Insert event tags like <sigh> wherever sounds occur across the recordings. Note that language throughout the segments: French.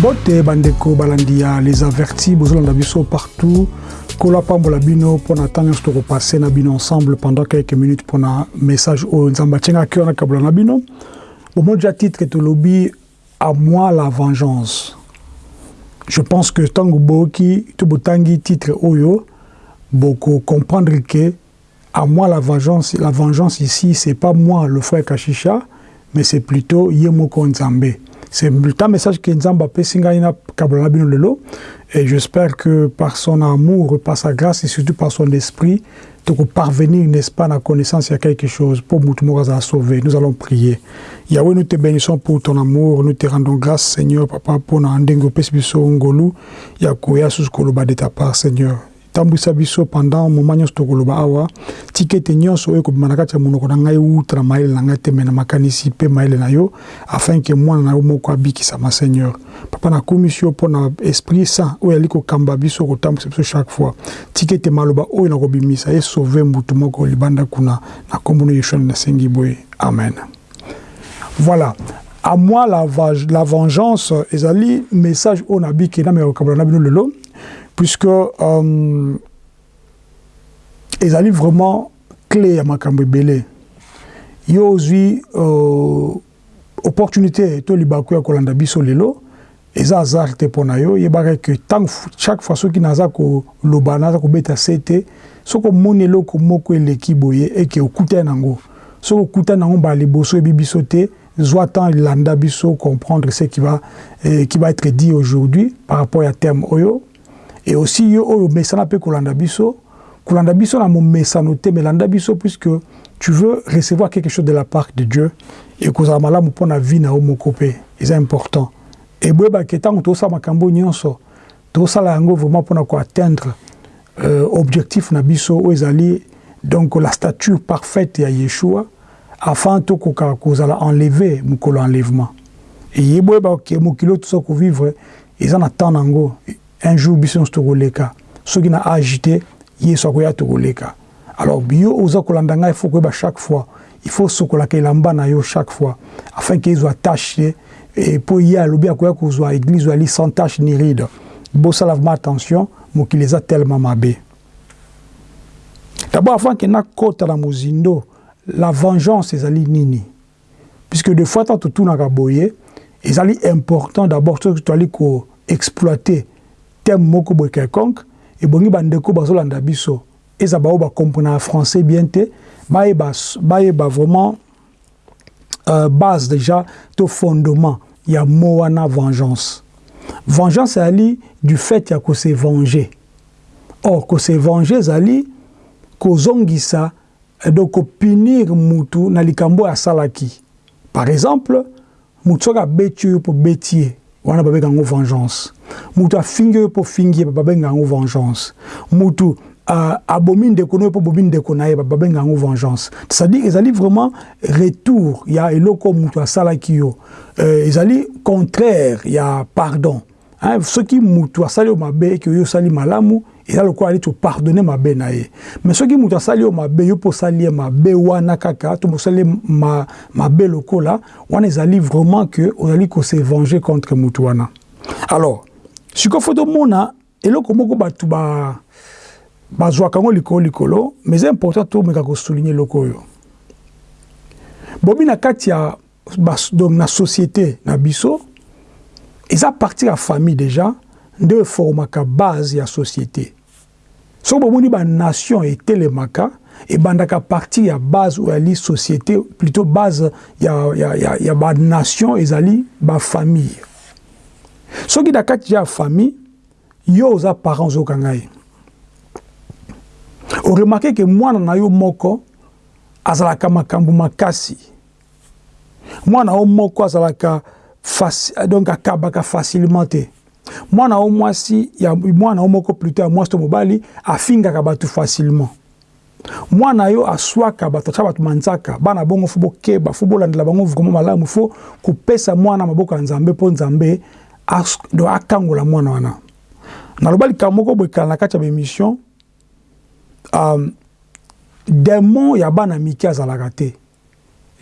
mbote bandeko balandi ya les avertis bozolanda biso partout. Kola pambola bino mpona ntango nyonso tokopasse na bino ensemble pendant quelques minutes mpona message oyo nzambe atianga cœur na kabola na bino. Bomoi ja titre tolobi à moi la vengeance. Je pense que ntango boyoki to botangi titre oyo bokocomprendre ke à moi la vengeance la vengeance ici c'est pas moi le frère kashisha mais c'est plutôt ye moko nzambe c'est un message que Nzamba Pessingaina Kabbalah Lelo. Et j'espère que par son amour, par sa grâce et surtout par son esprit, peux parvenir, n'est-ce pas, à la connaissance, il a quelque chose pour Moutmouraza sauver. Nous allons prier. Yahweh, nous te bénissons pour ton amour. Nous te rendons grâce, Seigneur, Papa, pour Nandengo Pesbiso Ngolu. Yakoya Suskoloba de ta part, Seigneur. Tambwisa biso pendant moment nyonso tokoloba awa tika ete nyonso oyo ekobima na kati ya monoko na ngai na mayele na ngai te me na makanisi mpe mayele na yo afin ke mwana na yo moko abikisama seigneur. Papa nakomi si yo mpo na esprit saint oyo ali kokamba biso kotambwisa biso chaque fois. Tika ete maloba oyo nakobimisa esauve mbutu moko libanda kuna na nkombo no yeshua nasengi boye. Amen. Voilà. À moi la, la vengeance ezali message oyo nabiki na mekokabola na bino lelo puisque euh, ezali vraiment clé ya makambo ebele. Yo ozwi euh, opportunité to libaku ya kolanda biso lelo eza hasard te mpo na yo. Yebaka ke ntango chaque fois soki naza koloba naza kobeta se te soki omoni eloko moko eleki boye eke okutani nango. Soki okutani nango mbala liboso oyebi biso te zwa temps landa biso comprendre ce qui va, eh, qui va être dit aujourd'hui par rapport à terme oyo et aussi yo oyo mesana mpe kolanda biso kolanda biso na momesano te mais landa biso puisque tu veux recevoir quelque chose de la part de dieu et kozala malamu mpo na vie na yo moko mpe eza important. Eboyebake ntango tosala makambo nyonso tosala yango vraiment mpona koatteindre euh, objectif na biso oyo ezali donc la stature parfaite ya yeshua afin tokoka kozala enlevé mokolo enlèvement. Eyeboyebake mokili oyo toza kovivre eza na temps nango un jour biso nyonso tokoleka soki na age te yesu akoya tokoleka alors yo oza kolanda ngai faut koyeba chaque fois il faut sokolaka elamba na yo chaque fois afin ke ezwa tâche te mpo ye alobi akoya kozwa église oyo ali sans tâche ni ride. Bosala vraiment attention mokili eza tellement mabe d'abord avant ke nakota na mozindo la vengeance ezali nini. Puisque des fois ntango totunaka boye ezali important d'abord soki toali koexploite thème moko boye quelconque ebongi bandeko bazolanda biso. Eza bao bakomprenaka français bien te. Bayeba, bayeba vraiment euh, base déjà to fondement ya mo wana vengeance. Vengeance ezali du fait ya kose venger. Or kose venger ezali kozongisa donc kopinir mutu na likambo oyo asalaki. Par exemple mutu soki abeti oyo mpo beti ye wana babenga yango vengeance. Mutu afingi oyo mpo fingi ye babenga yango vengeance. Mutu uh, abomi ndeko na oyo mpo bomi ndeko na ye babenga yango vengeance. C'est-à-dire ezali vraiment retour ya eloko mutu asalaki yo. Uh, ezali contraire ya pardon. Hein? soki mutu asali yo mabe eke oyo osali malamu eza lokola ali topardonne mabe na ye mais soki moto asali yo mabe yo mpo osali ye mabe wana kaka to mosali ma, mabe lokola wana ezali vraiment ke ozali kose venger contre motu wana alors sikoyo fo tomona eloko moko bato bazwaka yango likolo likolo mais eza important tomeka kosouligne eloko oyo bomi na kati ya donc na société na biso eza partir ya famille déjà. Nde eformaka base ya société soki bomoni banation etelemaka ebandaka partir ya base oyo ali société plutôt base ya, ya, ya, ya banation ezali bafamille soki na kati ya famille yo oza parent ozokanga ye oremarke ke mwana na yo moko azalaka makambo makasi. Mwana yo moko azalaka donc akabaka facilement te mwana o mwasi ya mwana o moko plutôt ya mwasi to mobali afingaka bato facilement. Mwana yo aswaka bato atya bato manzaka. Bana bongo fo bokeba fo bolandela bango vraiment malamu fo kopesa mwana maboko ya nzambe mpo nzambe do akangola mwana wana. Naloba likambo moko boekala na kati ya bémission um, demon ya bana mike azalaka te.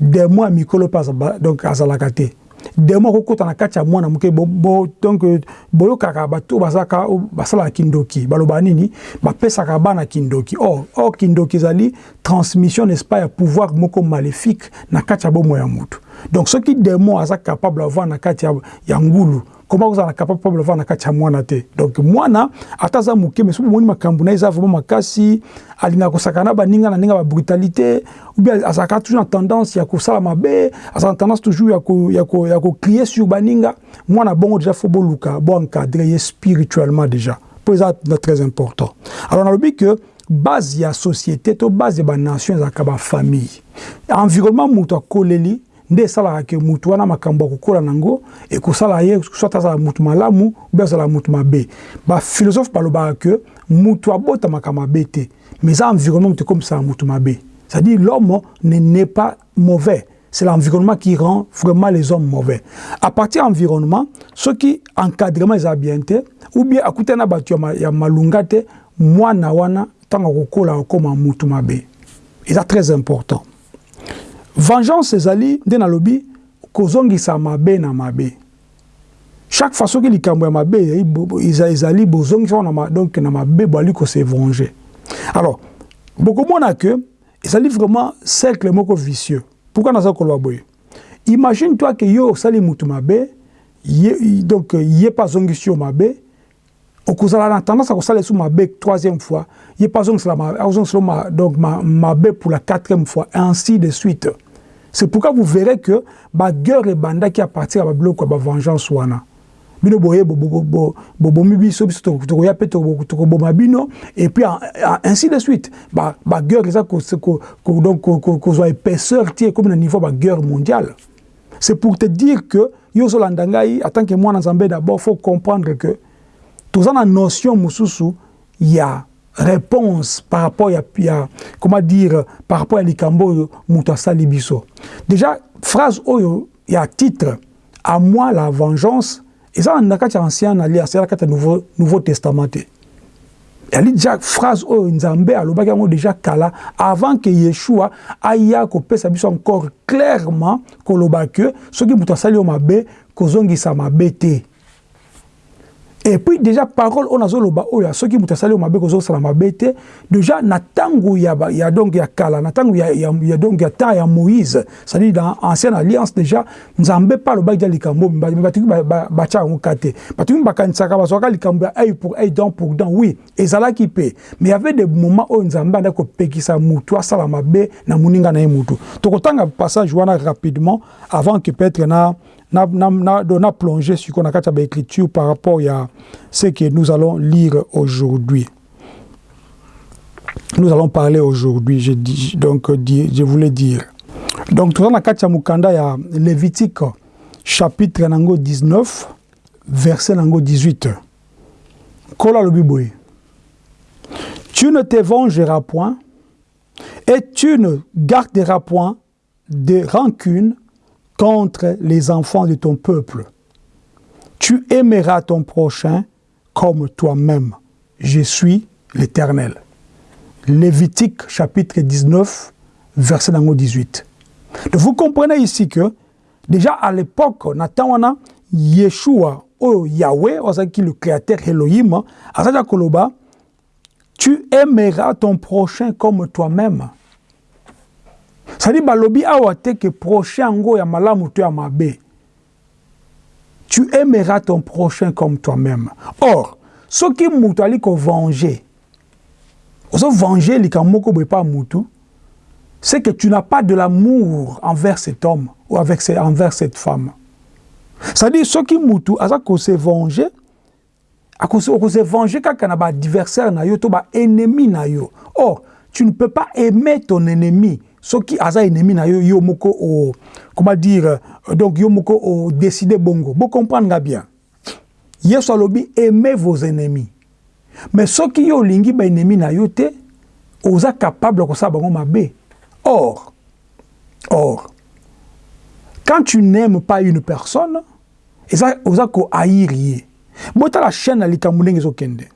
Demon ya mikolo mpe donc azalaka te demo akokota na kati ya mwana moke donc boyokaka bato bazalaka basalaka kindoki. Baloba nini bapesaka bana kindoki. Or or kindoki ezali transmission n'est-ce pas ya pouvoir moko maléfique na kati ya bomoi ya motu donc soki demo aza capable avoir na kati ya ngulu comment kozala capable avoir na kati ya mwana te donc mwana ata aza moke mais soki omoni makambo na ye eza vraiment makasi alingaka kosaka na baninga na ndenge ya babrutalité ou bien azalaka toujours na tendance ya kosala mabe azala na tendance toujours ya, ko, ya, ko, ya kokrie sur baninga mwana bongo déjà fo boluka boencadre ye spirituellement déjà. Mpo eza très important. Alors nalobi que base ya société to base ya banation ezalaka bafamille environnement moto akoleli nde esalaka ke mutu wana makambo ya kokola nango ekosala ye soit azala mutu malamu ube azala mutu mabe. Baphilosophe balobaka ke mutu abotamaka mabe te mais eza environnement moto ekomisaka mutu mabe. C'est-à-dire l'homme ne n'est pas mauvais c'est l'environnement qui rend vraiment les hommes mauvais. À partir ya environnement soki encadrement eza bien te ou bien akutana bato ya malunga te mwana wana ntango akokola akokoma mutu mabe. Eza très important vengeance ezali nde nalobi kozongisa mabe na mabe. Chaque fois soki likambo ya mabe ezali bozongisa wana donc na mabe boali kose venger alors bokomona ke ezali vraiment cercle moko vicieux. Pourquoi naza koloba boye? Imagine toi ke yo osali mutu mabe ye, donc ye mpe azongisi yo mabe okozala na tendance ya kosala esu mabe troisième fois ye mpe azongisela donc mabe pour la quatrième fois ainsi de suite c'est pourquoi vous verrez que bagueur ebandaki à partir ya babiloko ya bavengeance wana. Bino boye bobomi biso biso tokoya mpe tokoboma bino. Et puis ainsi de suite bagueur eza donc kozwa épaisseur ti ekomi na niveau ya bagueur mondiale. C'est pour te dire que yo ozolanda ngai en tant que mwana nzambe d'abord faut comprendre que toza na notion mosusu ya réponse par rapport à, à comment dire par rapport à likambo mutu asali biso. Déjà phrase oyo ya titre à moi la vengeance eza na kati ya ancien alliance eza na kati ya nouveau, nouveau testament. Te ali déjà phrase oyo nzambe alobaki yango déjà kala avant que yeshua aya kopesa biso encore clairement koloba ke soki moto asali yo mabe kozongisa mabe te et puis déjà parole on azoloba oyo soki moto asali yo mabe kozosala mabe te. Déjà na ntango ya, ya donc ya kala na ntango ya, ya, ya donc ya temps ya moïse c'est-à-dire dans ancienne alliance déjà nzambe mpe alobaki dia likambo batuki batya yango ka te. Batuki bakanisaka bazwaka likambo ya œil pour œil dent pour dent oui ezalaki mpe. Mais y avait des moments oyo nzambe andaki kopekisa mutu asala mabe na moninga na ye mutu. Tokotanga passage wana rapidement avant que peut-être na na, na, na, na plongé sur qu'on a écriture par rapport à ce que nous allons lire aujourd'hui. Nous allons parler aujourd'hui, je, donc, je voulais dire. Donc, tout dans la Mukanda, il y a Lévitique, chapitre 19, verset 18. Kola le. Tu ne te vengeras point et tu ne garderas point de rancune contre les enfants de ton peuple. Tu aimeras ton prochain comme toi-même. Je suis l'Éternel. Lévitique chapitre 19, verset 18. Donc vous comprenez ici que déjà à l'époque, Nathan Yeshua, oh Yahweh, le créateur Elohim, à Koloba, tu aimeras ton prochain comme toi-même. C'est-à-dire balobi awa te que prochain ngo ya malamu to ya mabe. Tu aimeras ton prochain comme toi-même. Or, soki mutu ali ko venger. Oso venger likambo ko pas mutu. C'est que tu n'as pas de l'amour envers cet homme ou avec envers cette femme. C'est-à-dire soki mutu aza ko se venger akose venger kaka na ba adversaire na yo to ba ennemi na yo. Or, tu ne peux pas aimer ton ennemi soki aza ennemi na yo yo moko o comment dire donc yo moko o décider bongo. Bo comprendre bien? Yesu alobi aimez vos ennemis. Mais soki yo olingi baennemi na yo te oza capable kosala bango mabe. Or or quand tu n'aimes pas une personne eza oza kohaïr ye. Botala chaîne na likambo ndenge ezokende.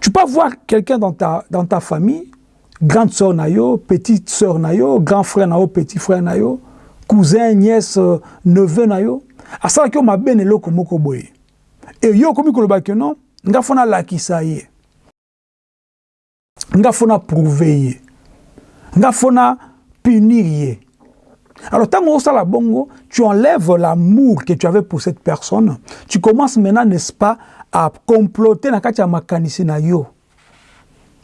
Tu peux voir quelqu'un dans ta, dans ta famille grande sœur na yo, petite sœur na yo, grand frère na yo, petit frère na yo, cousin, nièce, neveu na yo. asalaki yo mabe na eloko moko boye. E yo okomi koloba ke non nga fo nalakisa ye. Nga fo na prouve ye. Nga fo na punir ye. Alors tant osala bongo tu enlèves l'amour que tu avais pour cette personne tu commences maintenant n'est-ce pas à comploter na kati ya makanisi na yo.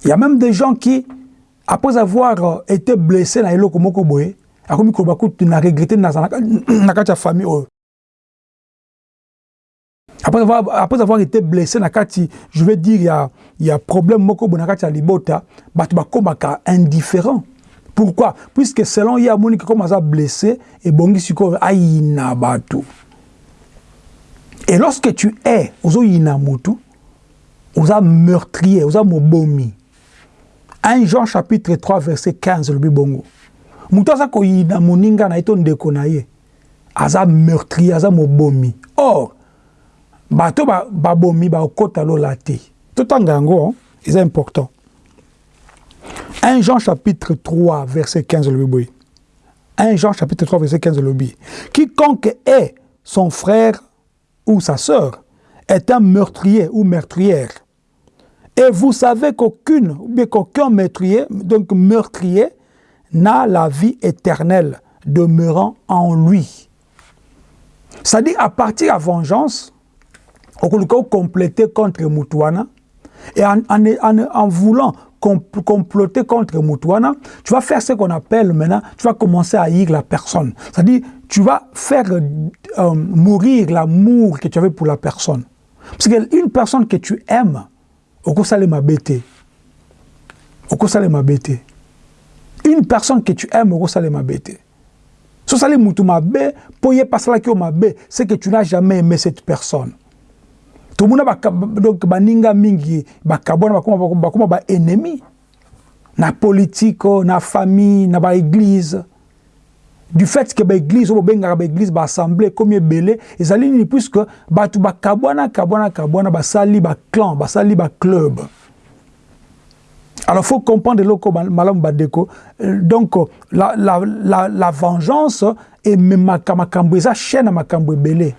Il y a même des gens qui après avoir euh, été blessés na eloko moko boye akomi koloba kutu na regretter <clears throat> na kati ya famille oyo. Après avoir, après avoir été blessé na kati je veux dire il y a il y a problème moko boye na kati ya libota bato bakomaka indifférent. Pourquoi? Puisque selon ye amoni ke comme aza blessé ebongi sikoyo ayina bato. Et lorsque tu es ozoyina motu oza meurtrier oza mobomi 1 Jean chapitre 3 verset 15 lobi bongo. Moto aza koyina moninga na ye to ndeko na ye. Aza meurtrier aza mobomi. Or bato babomi bakota lola te. Totanga yango eza important. 1 Jean chapitre 3 verset 15 lobi 1 Jean chapitre 3 verset 15 lobi quiconque est son frère ou sa sœur est un meurtrier ou meurtrière et vous savez qu'aucune ou bien qu'aucun meurtrier donc meurtrier n'a la vie éternelle demeurant en lui c'est-à-dire à partir de la vengeance okoluka compléter contre Moutouana et en, en, en, voulant comploter contre Moutouana, tu vas faire ce qu'on appelle maintenant, tu vas commencer à haïr la personne. C'est-à-dire, tu vas faire euh, mourir l'amour que tu avais pour la personne. Parce qu'une personne que tu aimes, au ma bêté. Au ma bêté. Une personne que tu aimes, au ma bêté. Si tu mabe, pour y passer la mabe, c'est que tu n'as jamais aimé cette personne. tomona donc baninga mingi bakabwana bakoma, bakoma baennemi na politike na famille na baeglise du fait que l'église, au benga l'église, l'assemblée, comme belé, et ça ligne puisque batu ba kabwana kabwana kabwana ba sali ba clan, ba sali ba club. Alors faut comprendre le malam badeko. Euh, donc la la la, la vengeance et même makambo eza chaîne makambo belé.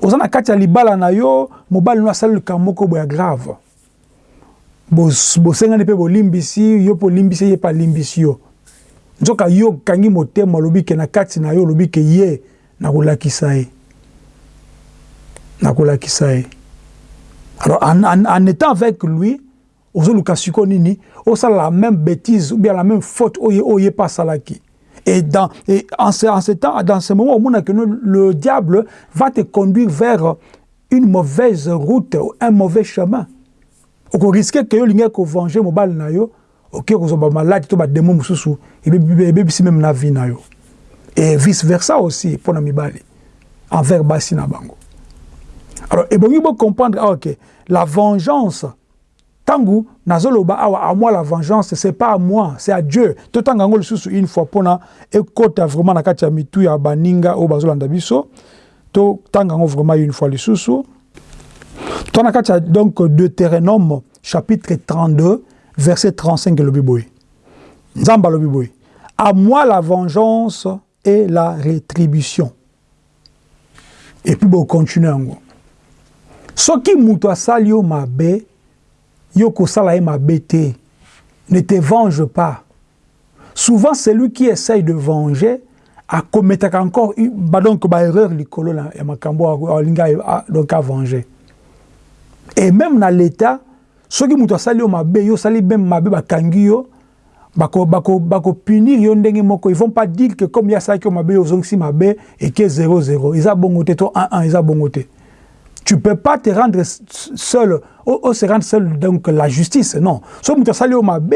Ozana kati ya libala na yo, mobali no asali kamoko boya grave. Bosengani pe bolimbisi, yo po limbisi ye pa limbisi yo. Nzoka yo okangi motema olobi ke na kati na yo olobi ke ye nakolakisa ye. Nakolakisa ye. Alors en, en, en étant avec lui ozoluka sikoyo nini? Osala la même bêtise ou bien la même faute oyo oyo mpe asalaki Et, dans, et en, ce, en ce temps, dans ce moment, le diable va te conduire vers une mauvaise route, un mauvais chemin. Oko risque que yo linga ko venger mobile na yo, ok ko zoba malade to ba démon mususu, et bebisi même na vie na yo. Et vice versa aussi pour na mibali envers basi na. Alors, et bon, il faut comprendre, ah, ok, la vengeance, tangu nazoloba awa à moi la vengeance c'est pas à moi c'est à Dieu totanga ngo lisusu une fois ekota vraiment na kati mitu ya baninga o bazolanda biso to tanga ngo vraiment une fois lisusu to na donc Deutéronome chapitre 32 verset 35 lobi boy nzamba lobi boy à moi la vengeance et la rétribution. Et puis bon continuer ngo soki mutu asali yo mabe yo kosala ye mabe te ne te venge pas. Souvent celui qui essaye de venger akometaka encore ba donc baerreur likolo ya makambo alinga donc avenger et même na l'état soki moto asali yo mabe yo osali même mabe bakangi yo bakopunir bako, bako yo ndenge moko ils vont pas dire que comme ye asalaki yo mabe yo ozongisi mabe eke 00 eza bongo te to 11 eza bongo te tu peux pas te rendre seul, ou, se rendre seul, donc la justice, non. Si tu as au mabe,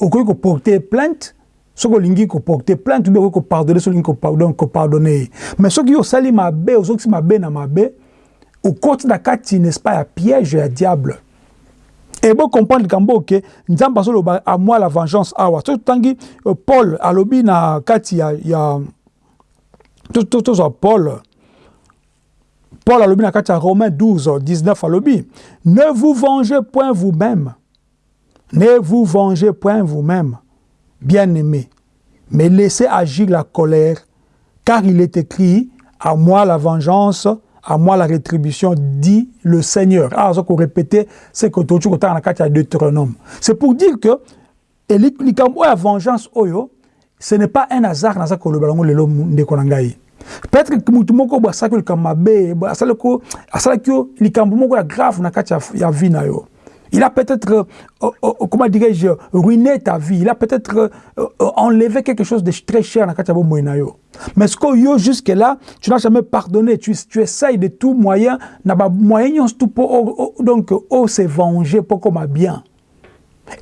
ou que porter plainte, ce que lingi ko porter plainte, ou bien ko pardonner, ce ko pardonner, ko pardonner. Mais ce qui au sali mabe, qui mabe na mabe, côté de kati, n'est-ce pas, à piège, à diable. Et bon comprendre kambo que nzamba solo à moi la vengeance. Awa. So tangi Paul alobi na kati ya ya tout tout tout Paul. Paul alobi na kati ya Romains 12, 19 alobi, ne vous vengez point vous-même, ne vous vengez point vous-même, bien-aimés, mais laissez agir la colère, car il est écrit, à moi la vengeance, à moi la rétribution, dit le Seigneur. Ah, ça répéter, c'est que tu as Deutéronome. C'est pour dire que la vengeance, ce n'est pas un hasard dans ce que le peut-être que mutu moko boye asalaki likambo mabe asalaki yo likambo moko ya grave na kati ya vie na yo il a peut-être, euh, euh, euh, comment dirais-je, ruiné ta vie. Il a peut-être enlevé quelque chose de très cher dans Kachabo Moinayo. Mais ce que yo jusque-là, tu n'as jamais pardonné. Tu, essayes de tout moyen, moyen tout pour donc oh se venger pour comme bien.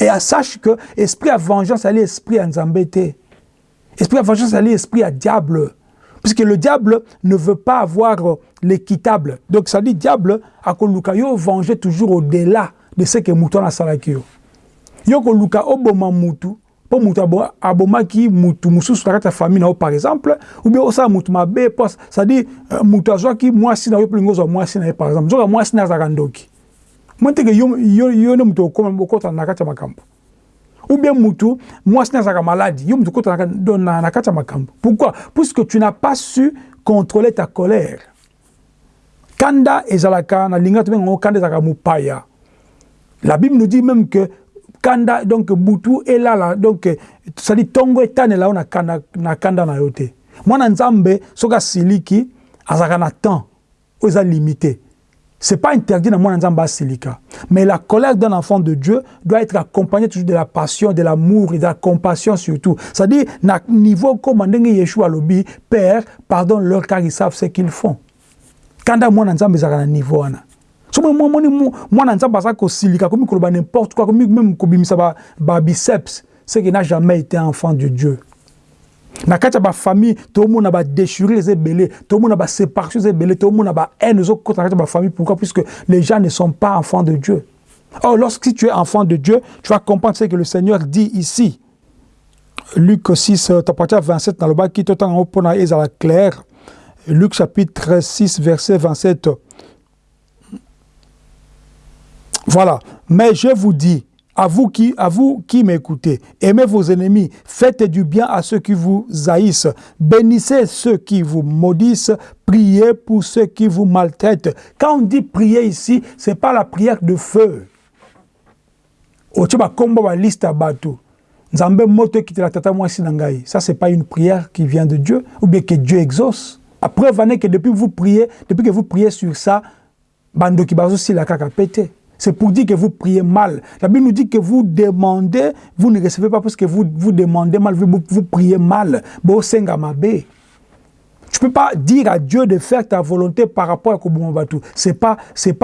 Et sache que esprit à vengeance, c'est l'esprit à Nzambete. Esprit à vengeance, c'est l'esprit à diable. Puisque le diable ne veut pas avoir l'équitable. Donc ça dit diable, à Kolukayo, venger toujours au-delà de ce que mutu anasalaki yo. Yo koluka oboma mutu mpo mutu abomaki mutu mosusu na kati ya famille na yo par exemple ou bien osala mutu mabe po cestadire uh, mutu azwaki mwasi na yo mpolingi ozwa mwasi na ye par exemple. Zoka mwasi na azalaka ndoki. Mo teke yo, nde mutu okotana na kati ya makambo. Ou bien mutu mwasi na azalaka maladi yo mutu okotana na, kati ya makambo. Pourquoi? Puisque tu n'as pas su contrôler ta colère. Kanda ezalaka na linga tobenga ngo kanda ezalaka mopaya La Bible nous dit même que kanda donc butu elala donc ça dit tongo etane là on a kanda na kanda na yote mwana nzambe soka siliki azaka na temps oza limité. C'est pas interdit na mwana nzambe asilika. Mais la colère d'un enfant de Dieu doit être accompagnée toujours de la passion de l'amour et de la compassion surtout. Dit na niveau comme Yeshua lobi père pardonne leur car ils savent ce qu'ils font. Kanda mwana nzambe ezaka na niveau wana somo moni mwana nzambe aza kosilika komi koloba n'importe quoi komi même kobimisa babiceps ba ce qui n'a jamais été enfant de dieu. Na kati ya bafamille tomona badéchirure eza ebele tomona baséparation eza ebele tomona bahaine ezokota na kati ya bafamille pourquoi? Puisque les gens ne sont pas enfants de dieu. Or lorsque tu es enfant de dieu tu vas comprendre ce que le seigneur dit ici. Luc 6 tapati ya 27 nalobaki totango mpona ezala clair. Luc chapitre 6 verset 27 Voilà. Mais je vous dis, à vous qui, qui m'écoutez, aimez vos ennemis, faites du bien à ceux qui vous haïssent, bénissez ceux qui vous maudissent, priez pour ceux qui vous maltraitent. Quand on dit prier ici, c'est pas la prière de feu. qui. Ça c'est pas une prière qui vient de Dieu ou bien que Dieu exauce. Après que depuis vous priez, depuis que vous priez sur ça, bando ki bazo si la pété. C'est pour dire que vous priez mal. La Bible nous dit que vous demandez, vous ne recevez pas parce que vous, vous demandez mal, vous, vous priez mal. Tu ne peux pas dire à Dieu de faire ta volonté par rapport à Koboumabatu. Ce n'est pas,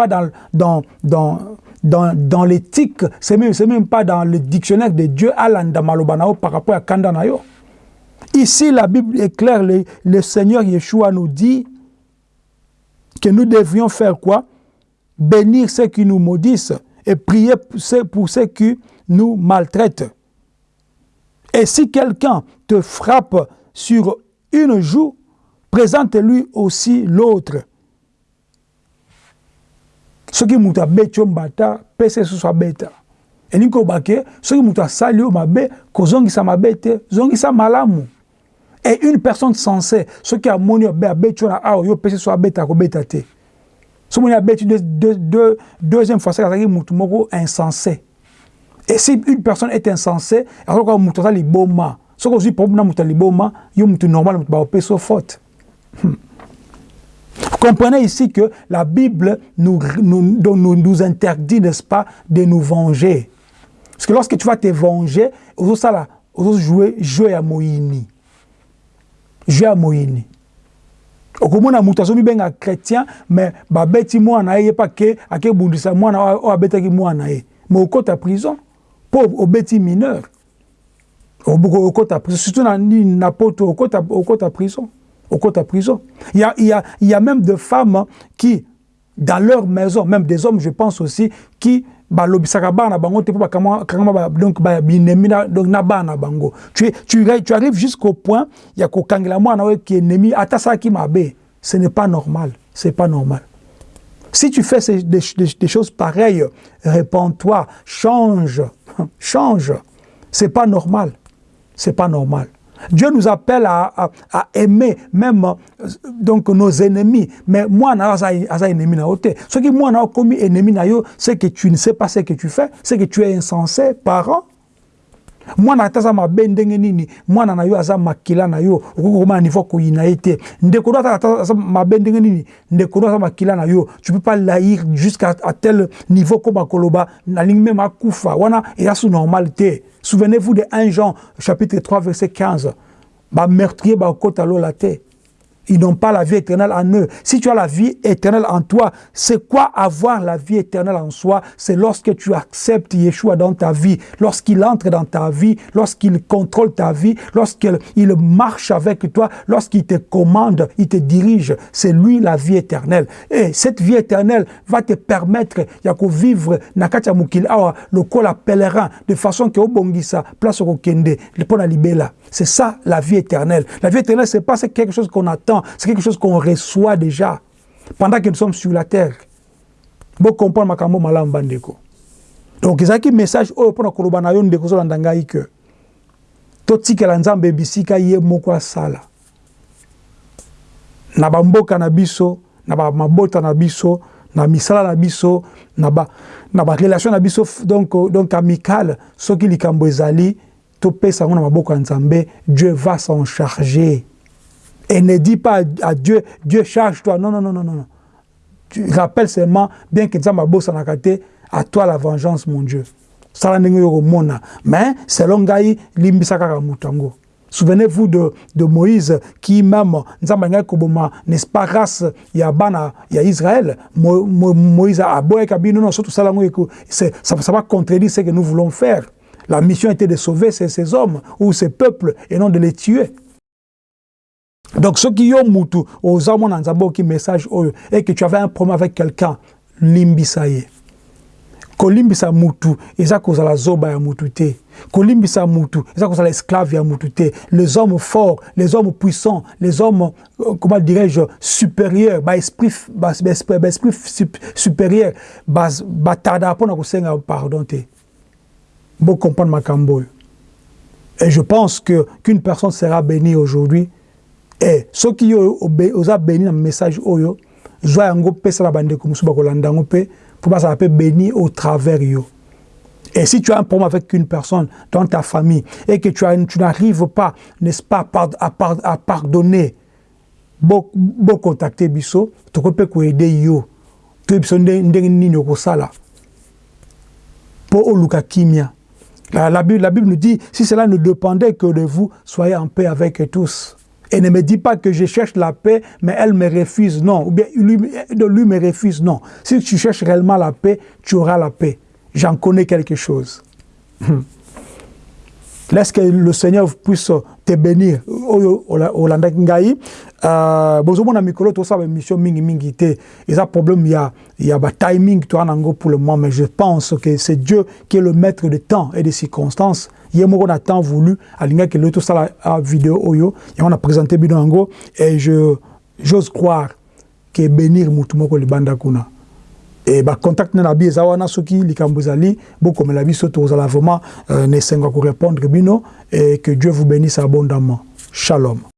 dans, dans, dans, dans, l'éthique, ce n'est même, pas dans le dictionnaire de Dieu par rapport à Kandanayo. Ici, la Bible est claire, le, le Seigneur Yeshua nous dit que nous devions faire quoi? Bénir ceux qui nous maudissent et prier pour ceux qui nous maltraitent. Et si quelqu'un te frappe sur une joue, présente-lui aussi l'autre. soki moto abeti yo mbata pesa lisusu abeta elingi kobake soki moto asali yo mabe kozongisa mabe te zongisa malamu et une personne sensée soki amoni yo be abeti yo na awa yo pesa lisusu abeta akobeta te soki abeti deuxième fois saka azalaki mutu moko insensé et si une personne est insensée azokoka mutu aza liboma soki ozwi problème na mutu ya liboma yo mutu normal mutu baopesi yo faute hmm. Vous comprenez ici que la Bible nous, nous, nous, nous interdit, n'est-ce pas, de nous venger. Parce que lorsque tu vas te venger, vous allez jouer, jouer à Moïni. Jouer à Moïni. Okomona moto azomibenga chrétien mais babeti mwana ye ye mpa ke akebundisa mwana oyo abetaki mwana ye. Mais okota prison. Mpo obeti mineur. Okota prison. Surtout na, na poto okota, okota prison. Okota prison. Il y a, il y, a, il y a même des femmes qui dans leur maison même des hommes je pense aussi qui balobisaka bana na bango te mpo bakangama donc binemi donc na bana na bango. Tu, tu, tu arrives jusqu'au point ya kokangela mwana oyo ki ennemi ata asalaki mabe. Ce n'est pas normal c'est pas normal. Si tu fais des, des, des choses pareilles réponds-toi change <laughs> change. C'est pas normal c'est pas normal Dieu nous appelle à, aimer même euh, donc nos ennemis. Mais moi, je ennemi. Ce qui moi, commis ennemi c'est que tu ne sais pas ce que tu fais, c'est que tu es insensé, parent. Mwana ata aza mabe ndenge nini? Mwana na yo aza makila na yo. Okoki komona niveau koyina ye te. Ndeko no ata aza mabe ndenge nini? Ndeko no aza makila na yo. Tu peux pas laïr jusqu'à tel niveau koma koloba nalingi meme akufa. Wana eza su normal te. Souvenez-vous de 1 Jean chapitre 3 verset 15 bameurtrier bakota lola te Ils n'ont pas la vie éternelle en eux. Si tu as la vie éternelle en toi, c'est quoi avoir la vie éternelle en soi? C'est lorsque tu acceptes Yeshua dans ta vie, lorsqu'il entre dans ta vie, lorsqu'il contrôle ta vie, lorsqu'il marche avec toi, lorsqu'il te commande, il te dirige. C'est lui la vie éternelle. Et cette vie éternelle va te permettre de vivre nakatia mukil awa lokola pèlerin de façon que obongisa place au kende, le libela. C'est ça la vie éternelle. La vie éternelle c'est pas quelque chose qu'on attend c'est quelque chose qu'on reçoit déjà pendant que nous sommes sur la terre. Bon comprendre makambo malam bandeko. Donc ezaki message oyo mpona koloba na yo ndeko ozolanda ngai ke totikela nzambe bisika ye moko asala na bamboka na biso na bamabota na biso na misala na biso na barelation na biso donc, donc amicale soki likambo ezali topesa yango na maboko ya nzambe dieu va s'en charger Et ne dis pas à Dieu, Dieu charge-toi. Non, non, non, non, non. Tu rappelles seulement, bien que Nzamba bossa nakate, à toi la vengeance, mon Dieu. Mais selon Gaï, limbisaka mutango. Souvenez-vous de, de Moïse qui même, n'est-ce pas, grâce ya bana ya Israël, Mo, Mo, Moïse a boye kabino, non, surtout ça, ça, ça va contredire ce que nous voulons faire. La mission était de sauver ces, ces hommes ou ces peuples et non de les tuer. Donc, qui ont mutu, aux hommes, on a qui message, et que tu avais un problème avec quelqu'un, limbisa ye. kolimbisa mutu eza kozala zoba ya mutu te. Kolimbisa mutu eza kozala esclave ya mutu te. Les hommes forts les hommes puissants les hommes euh, comment dirais-je supérieurs baesprit baesprit ba supérieur batarda mpona kosenga pardon te. Bocomprendre makambo oyo et je pense que qu'une personne sera bénie aujourd'hui e soki yo oza béni na message oyo zwa yango pesa na bandeko mosusu bakolanda yango mpe mpo bazala mpe béni au travers yo Et si tu as un problème avec une personne dans ta famille et que tu, tu n'arrives pas, n'est-ce pas, à, par, à pardonner, bon, contacter biso, tu peux aider yo. Tu peux ndenge nini okosala? Pour oluka kimia. La, Bible, la Bible nous dit, si cela ne dépendait que de vous, soyez en paix avec tous. Et ne me dis pas que je cherche la paix, mais elle me refuse, non. Ou bien lui, lui me refuse, non. Si tu cherches réellement la paix, tu auras la paix. J'en connais quelque chose. Laisse que le Seigneur puisse te bénir. Olanda ngai, euh, bozomona mikolo to sa mission mingi mingi te. Il y a problème, il y a, il y a timing pour le moment, mais je pense que c'est Dieu qui est le maître de temps et des circonstances. Ye moko na temps voulu alingaki lelo tosala video oyo. Yango na présente bino yango. Et je j'ose croire ke bénir mutu moko libanda kuna. E bacontact na bi eza wana soki likambo ezali bokomela biso tozala vraiment euh, na esengo ya korépondre bino et que dieu vous bénisse abondamment. Shalom